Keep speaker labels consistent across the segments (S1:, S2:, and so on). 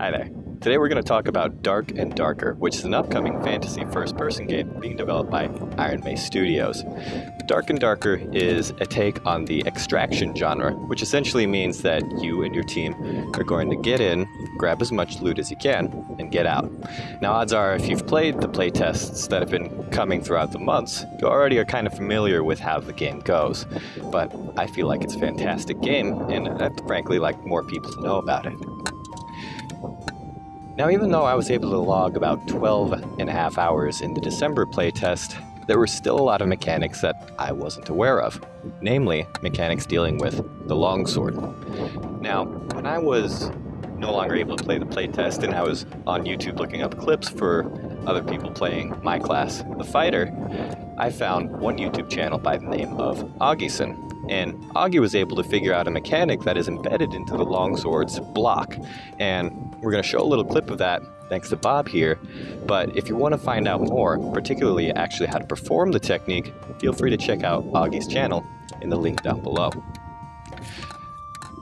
S1: Hi there. Today we're going to talk about Dark and Darker, which is an upcoming fantasy first-person game being developed by Iron Mace Studios. Dark and Darker is a take on the extraction genre, which essentially means that you and your team are going to get in, grab as much loot as you can, and get out. Now odds are if you've played the playtests that have been coming throughout the months, you already are kind of familiar with how the game goes. But I feel like it's a fantastic game, and I'd frankly like more people to know about it. Now, even though I was able to log about 12 and a half hours in the December playtest, there were still a lot of mechanics that I wasn't aware of, namely mechanics dealing with the longsword. Now, when I was no longer able to play the playtest and I was on YouTube looking up clips for other people playing my class, the fighter, I found one YouTube channel by the name of Augieson, and Augie was able to figure out a mechanic that is embedded into the longsword's block. And we're going to show a little clip of that thanks to Bob here. But if you want to find out more, particularly actually how to perform the technique, feel free to check out Augie's channel in the link down below.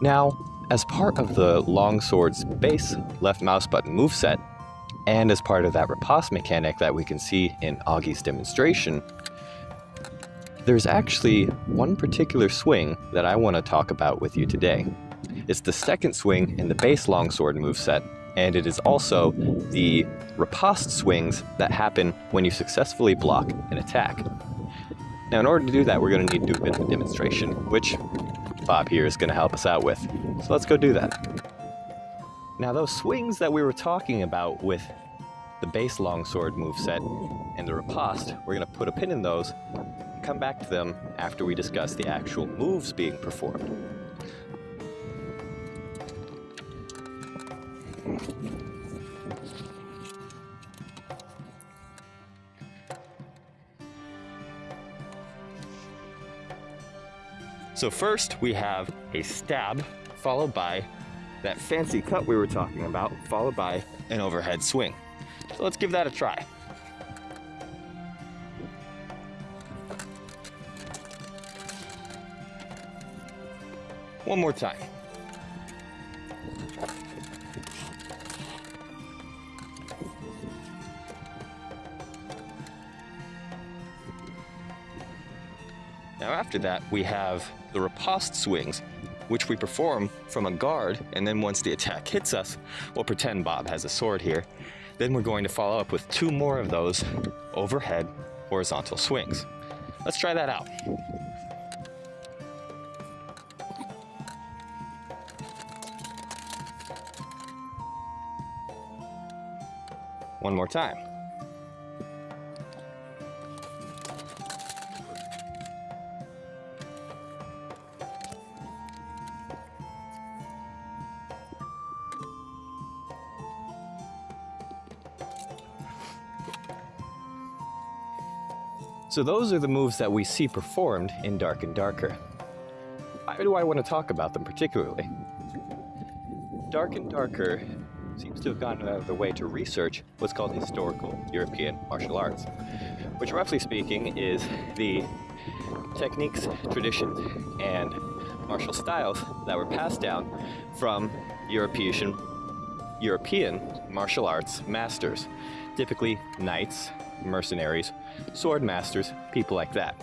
S1: Now, as part of the longsword's base left mouse button moveset, and as part of that riposte mechanic that we can see in Augie's demonstration, there's actually one particular swing that I want to talk about with you today. It's the second swing in the base longsword moveset, and it is also the riposte swings that happen when you successfully block an attack. Now in order to do that, we're going to need to do a bit of a demonstration, which Bob here is going to help us out with. So let's go do that. Now those swings that we were talking about with the base longsword moveset and the riposte, we're going to put a pin in those come back to them after we discuss the actual moves being performed. So first we have a stab, followed by that fancy cut we were talking about, followed by an overhead swing. So let's give that a try. One more time. Now after that, we have the riposte swings, which we perform from a guard, and then once the attack hits us, we'll pretend Bob has a sword here. Then we're going to follow up with two more of those overhead horizontal swings. Let's try that out. One more time. So those are the moves that we see performed in Dark and Darker. Why do I want to talk about them particularly? Dark and Darker seems to have gone out of the way to research what's called historical European martial arts, which roughly speaking is the techniques, traditions, and martial styles that were passed down from European, European martial arts masters, typically knights, mercenaries, sword masters, people like that.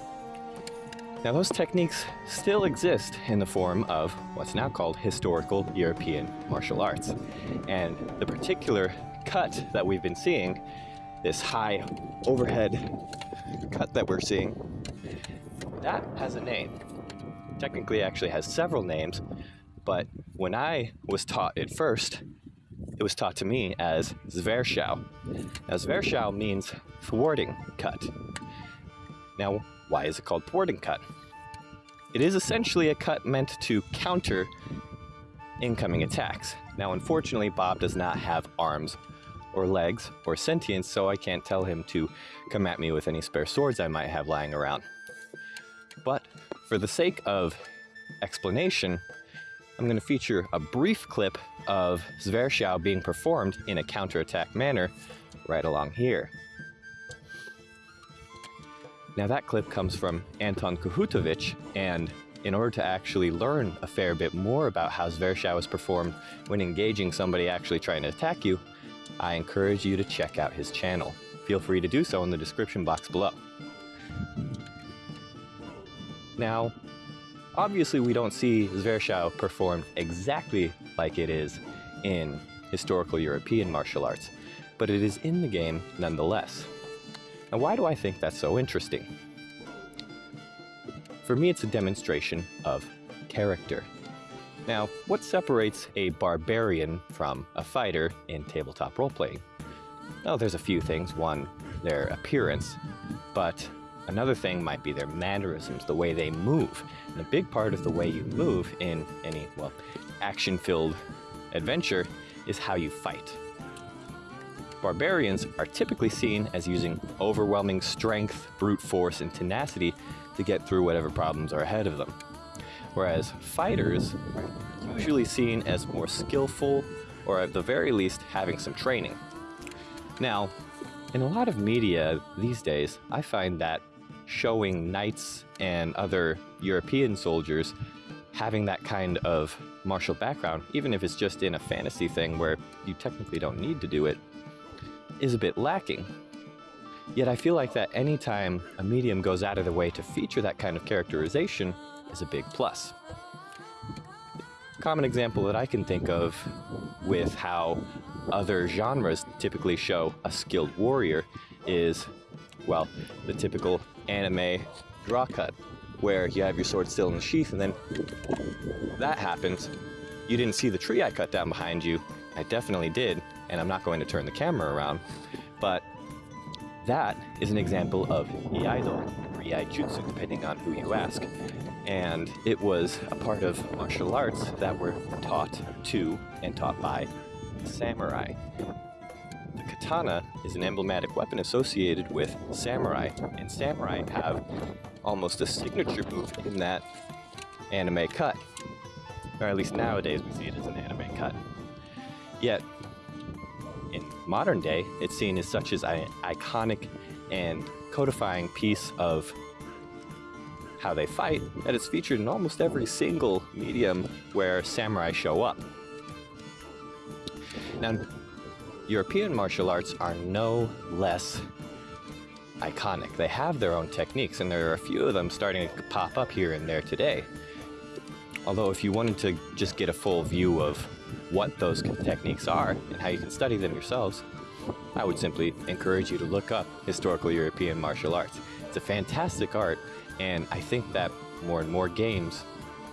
S1: Now those techniques still exist in the form of what's now called historical European martial arts. And the particular cut that we've been seeing, this high overhead cut that we're seeing, that has a name. Technically actually has several names, but when I was taught it first, it was taught to me as Zwerchhau. Now Zwerchhau means thwarting cut. Now why is it called thwarting cut? It is essentially a cut meant to counter incoming attacks. Now, unfortunately, Bob does not have arms or legs or sentience, so I can't tell him to come at me with any spare swords I might have lying around. But for the sake of explanation, I'm going to feature a brief clip of Zwerchhau being performed in a counterattack manner right along here. Now that clip comes from Anton Kohutovic, and in order to actually learn a fair bit more about how Zwerchhau is performed when engaging somebody actually trying to attack you, I encourage you to check out his channel. Feel free to do so in the description box below. Now, obviously we don't see Zwerchhau performed exactly like it is in historical European martial arts, but it is in the game nonetheless. Now why do I think that's so interesting? For me, it's a demonstration of character. Now, what separates a barbarian from a fighter in tabletop role-playing? Well, there's a few things. One, their appearance, but another thing might be their mannerisms, the way they move. And a big part of the way you move in any, well, action-filled adventure is how you fight. Barbarians are typically seen as using overwhelming strength, brute force, and tenacity to get through whatever problems are ahead of them. Whereas fighters are usually seen as more skillful, or at the very least, having some training. Now, in a lot of media these days, I find that showing knights and other European soldiers having that kind of martial background, even if it's just in a fantasy thing where you technically don't need to do it, is a bit lacking. Yet I feel like that anytime a medium goes out of their way to feature that kind of characterization is a big plus. Common example that I can think of with how other genres typically show a skilled warrior is, well, the typical anime draw cut, where you have your sword still in the sheath and then that happens. You didn't see the tree I cut down behind you. I definitely did, and I'm not going to turn the camera around. But that is an example of Iaido, or Iaijutsu, depending on who you ask. And it was a part of martial arts that were taught to and taught by samurai. The katana is an emblematic weapon associated with samurai, and samurai have almost a signature move in that anime cut. Or at least nowadays we see it as an anime cut. Yet, in modern day, it's seen as such as an iconic and codifying piece of how they fight that it's featured in almost every single medium where samurai show up. Now, European martial arts are no less iconic. They have their own techniques, and there are a few of them starting to pop up here and there today. Although if you wanted to just get a full view of what those techniques are and how you can study them yourselves, I would simply encourage you to look up historical European martial arts. It's a fantastic art, and I think that more and more games,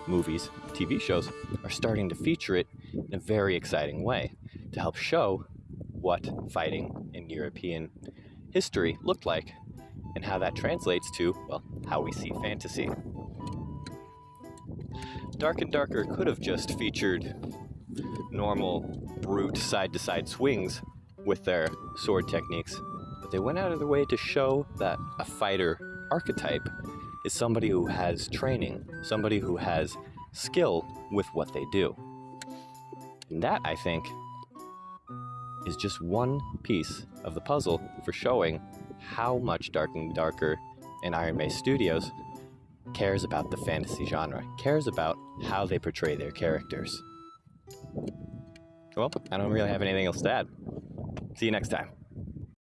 S1: movies, TV shows are starting to feature it in a very exciting way to help show what fighting in European history looked like and how that translates to, well, how we see fantasy. Dark and Darker could have just featured normal, brute side-to-side swings with their sword techniques, but they went out of their way to show that a fighter archetype is somebody who has training, somebody who has skill with what they do. And that, I think, is just one piece of the puzzle for showing how much Dark and Darker and Iron Mace Studios cares about the fantasy genre, cares about how they portray their characters. Well, I don't really have anything else to add. See you next time.